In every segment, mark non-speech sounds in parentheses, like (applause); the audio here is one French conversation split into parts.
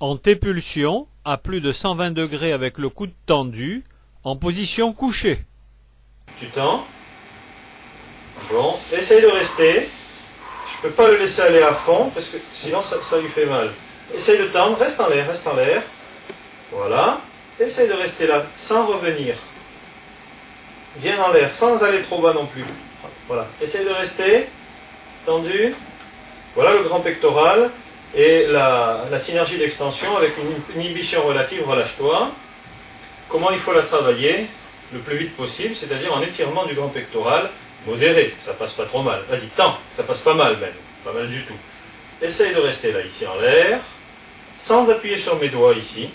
En T-pulsion, à plus de 120 degrés avec le coude tendu, en position couchée. Tu tends. Bon, essaye de rester. Je peux pas le laisser aller à fond parce que sinon ça, ça lui fait mal. Essaye de tendre, reste en l'air, reste en l'air. Voilà. Essaye de rester là sans revenir. Viens en l'air sans aller trop bas non plus. Voilà. Essaye de rester tendu. Voilà le grand pectoral et la, la synergie d'extension avec une inhibition relative, relâche-toi. Comment il faut la travailler le plus vite possible, c'est-à-dire en étirement du grand pectoral modéré. Ça passe pas trop mal. Vas-y, tends. Ça passe pas mal même. Pas mal du tout. Essaye de rester là, ici en l'air, sans appuyer sur mes doigts ici,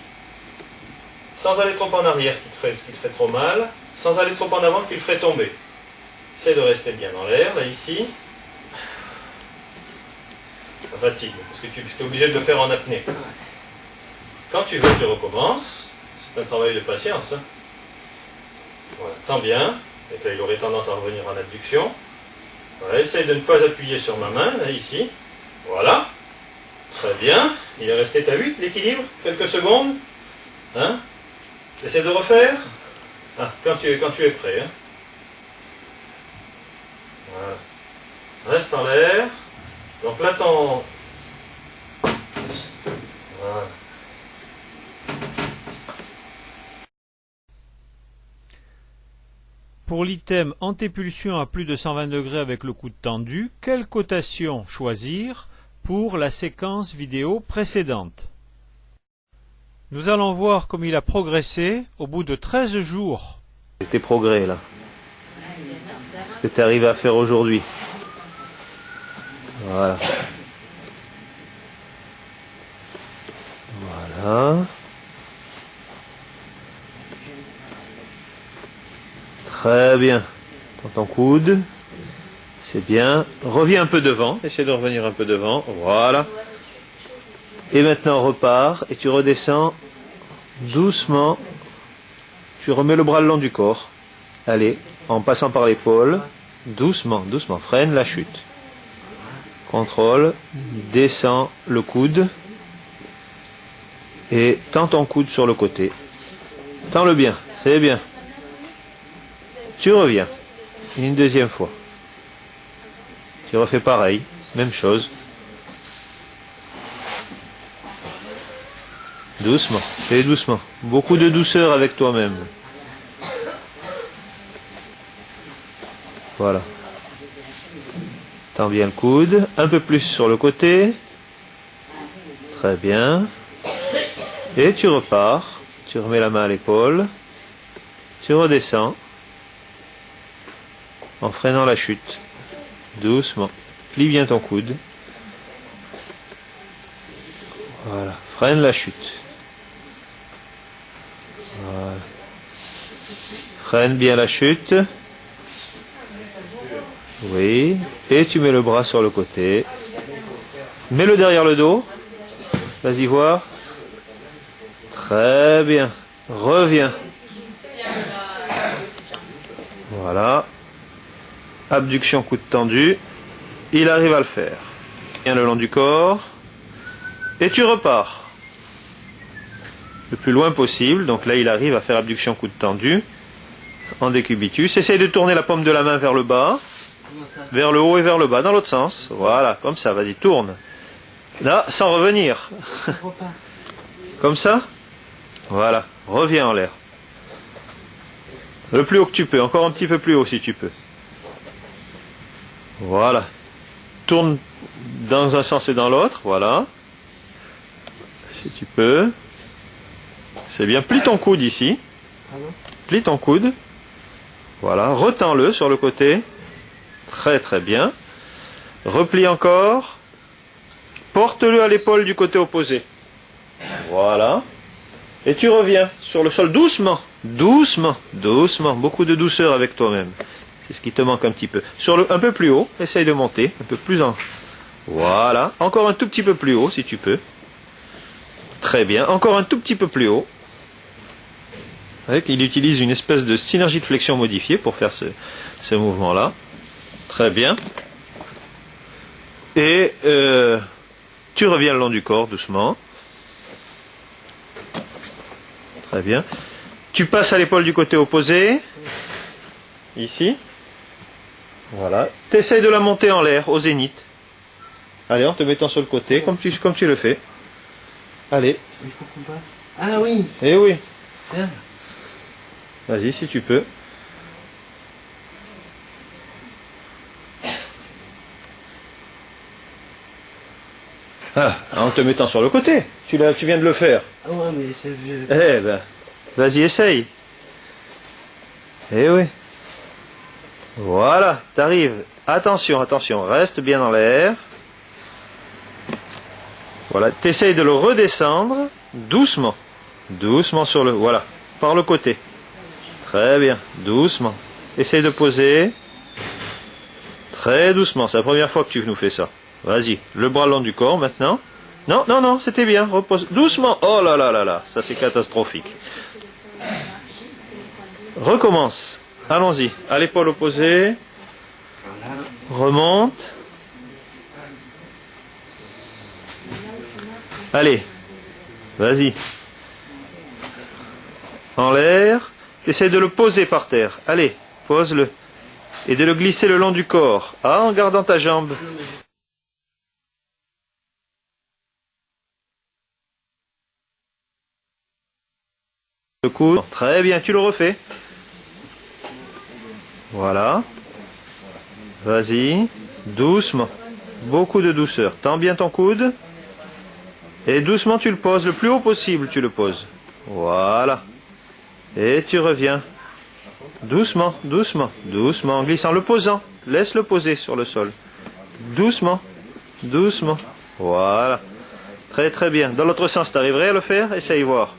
sans aller trop en arrière qui te ferait, qui ferait trop mal, sans aller trop en avant qui le ferait tomber. Essaye de rester bien en l'air, là ici. Fatigue, parce que tu es obligé de le faire en apnée. Quand tu veux, tu recommences. C'est un travail de patience. hein. Tends bien. Et là, il aurait tendance à revenir en abduction. Voilà, essaye de ne pas appuyer sur ma main, là, ici. Voilà. Très bien. Il est resté, t'as vu l'équilibre Quelques secondes. Hein Essaye de refaire. Ah, quand tu, quand tu es prêt. hein. Voilà. Reste en l'air. Donc là, ton... Voilà. Pour l'item antépulsion à plus de 120 degrés avec le coude tendu, quelle cotation choisir pour la séquence vidéo précédente? Nous allons voir comme il a progressé au bout de 13 jours. tes progrès là Ce que tu arrives à faire aujourd'hui. Voilà. Voilà. Très bien. Dans ton coude. C'est bien. Reviens un peu devant. Essaie de revenir un peu devant. Voilà. Et maintenant on repart et tu redescends doucement. Tu remets le bras le long du corps. Allez, en passant par l'épaule. Doucement, doucement. Freine la chute. Contrôle. Descends le coude. Et tends ton coude sur le côté. Tends-le bien. C'est bien. Tu reviens. Une deuxième fois. Tu refais pareil. Même chose. Doucement. Fais doucement. Beaucoup de douceur avec toi-même. Voilà. Tends bien le coude. Un peu plus sur le côté. Très bien. Et tu repars. Tu remets la main à l'épaule. Tu redescends. En freinant la chute. Doucement. Plie bien ton coude. Voilà. Freine la chute. Voilà. Freine bien la chute. Oui. Et tu mets le bras sur le côté. Mets-le derrière le dos. Vas-y voir. Très bien. Reviens. Voilà. Abduction coude tendu. Il arrive à le faire. Bien le long du corps. Et tu repars. Le plus loin possible. Donc là, il arrive à faire abduction coude tendu. En décubitus. Essaye de tourner la paume de la main vers le bas. Vers le haut et vers le bas, dans l'autre sens. Voilà, comme ça. Vas-y, tourne. Là, sans revenir. (laughs) comme ça Voilà. Reviens en l'air. Le plus haut que tu peux. Encore un petit peu plus haut si tu peux. Voilà. Tourne dans un sens et dans l'autre. Voilà. Si tu peux. C'est bien. Plie ton coude ici. Plie ton coude. Voilà. Retends-le sur le côté. Très très bien. Replie encore. Porte-le à l'épaule du côté opposé. Voilà. Et tu reviens sur le sol doucement. Doucement. Doucement. Beaucoup de douceur avec toi-même. C'est ce qui te manque un petit peu. Sur le, un peu plus haut. Essaye de monter. Un peu plus en. Voilà. Encore un tout petit peu plus haut si tu peux. Très bien. Encore un tout petit peu plus haut. Il utilise une espèce de synergie de flexion modifiée pour faire ce, ce mouvement-là. Très bien. Et euh, tu reviens le long du corps doucement. Très bien. Tu passes à l'épaule du côté opposé. Ici. Voilà. Tu essayes de la monter en l'air, au zénith. Allez, en te mettant sur le côté, comme tu, comme tu le fais. Allez. Ah oui, Eh oui. ça. Vas-y, si tu peux. Ah, en te mettant sur le côté. Tu, viens de le faire. Ah ouais, mais c'est vieux. Eh ben, vas-y, essaye. Eh oui. Voilà, t'arrives. Attention, attention, reste bien dans l'air. Voilà, t'essayes de le redescendre doucement. Doucement sur le... Voilà, par le côté. Très bien, doucement. Essaye de poser. Très doucement, c'est la première fois que tu nous fais ça. Vas-y, le bras long du corps maintenant. Non, non, non, c'était bien. Repose doucement. Oh là là là là, ça c'est catastrophique. Recommence. Allons-y. À l'épaule opposée. Remonte. Allez. Vas-y. En l'air. Essaye de le poser par terre. Allez, pose-le. Et de le glisser le long du corps. Ah, en gardant ta jambe. Le coude. Très bien, tu le refais. Voilà. Vas-y. Doucement. Beaucoup de douceur. Tends bien ton coude. Et doucement tu le poses. Le plus haut possible tu le poses. Voilà. Et tu reviens. Doucement, doucement, doucement, en glissant, le posant. Laisse-le poser sur le sol. Doucement, doucement. Voilà. Très très bien. Dans l'autre sens, t'arriverais à le faire? Essaye voir.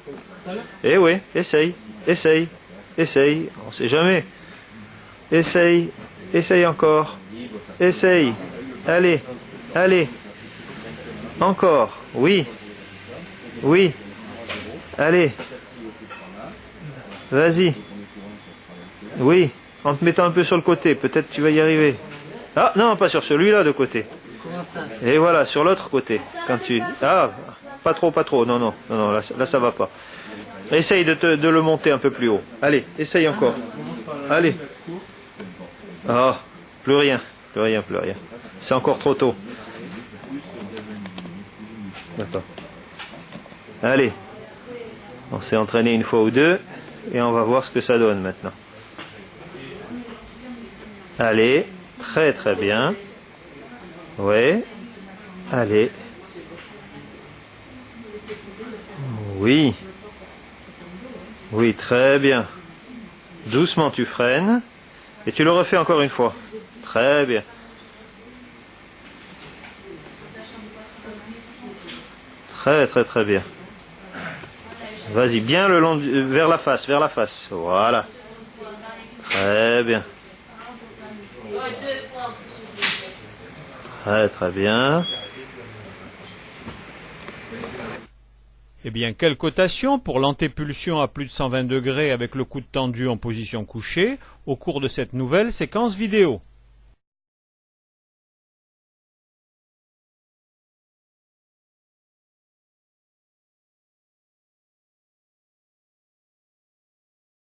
Eh oui, essaye, essaye, essaye. On sait jamais. Essaye, essaye encore. Essaye. Allez, allez. Encore. Oui. Oui. Allez. Vas-y. Oui. En te mettant un peu sur le côté. Peut-être tu vas y arriver. Ah, non, pas sur celui-là de côté. Et voilà, sur l'autre côté. Quand tu... Ah, pas trop, pas trop. Non, non, non, non là, là ça va pas. Essaye de, te- de le monter un peu plus haut. Allez, essaye encore. Allez. Ah, plus rien, plus rien, plus rien. C'est encore trop tôt. Attends. Allez. On s'est entraîné une fois ou deux et on va voir ce que ça donne maintenant. Allez, très très bien. Ouais. Allez. Oui. Oui, très bien. Doucement tu freines. Et tu le refais encore une fois. Très bien. Très très très bien. Vas-y, bien le long, du- vers la face, vers la face. Voilà. Très bien. Très très bien. Eh bien, quelle cotation pour l'antépulsion à plus de 120 degrés avec le coude tendu en position couchée au cours de cette nouvelle séquence vidéo?